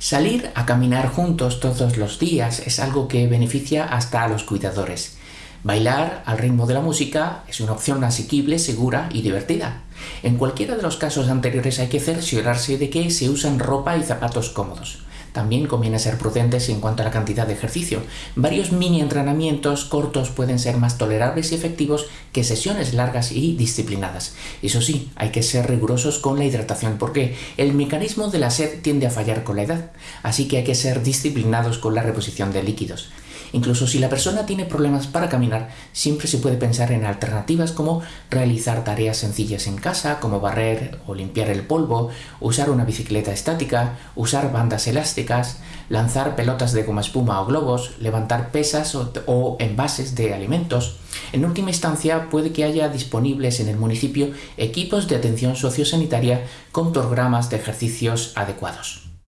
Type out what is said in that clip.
Salir a caminar juntos todos los días es algo que beneficia hasta a los cuidadores. Bailar al ritmo de la música es una opción asequible, segura y divertida. En cualquiera de los casos anteriores hay que cerciorarse de que se usan ropa y zapatos cómodos. También conviene ser prudentes en cuanto a la cantidad de ejercicio. Varios mini entrenamientos cortos pueden ser más tolerables y efectivos que sesiones largas y disciplinadas. Eso sí, hay que ser rigurosos con la hidratación porque el mecanismo de la sed tiende a fallar con la edad, así que hay que ser disciplinados con la reposición de líquidos. Incluso si la persona tiene problemas para caminar, siempre se puede pensar en alternativas como realizar tareas sencillas en casa, como barrer o limpiar el polvo, usar una bicicleta estática, usar bandas elásticas, lanzar pelotas de goma espuma o globos, levantar pesas o, envases de alimentos. En última instancia, puede que haya disponibles en el municipio equipos de atención sociosanitaria con programas de ejercicios adecuados.